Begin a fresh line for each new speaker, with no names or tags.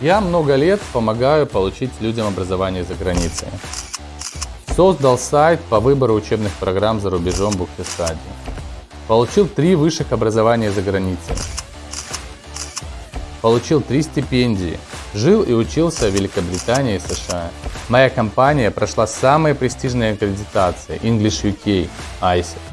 Я много лет помогаю получить людям образование за границей. Создал сайт по выбору учебных программ за рубежом в Получил три высших образования за границей. Получил три стипендии. Жил и учился в Великобритании и США. Моя компания прошла самые престижные аккредитации English UK, ISEC.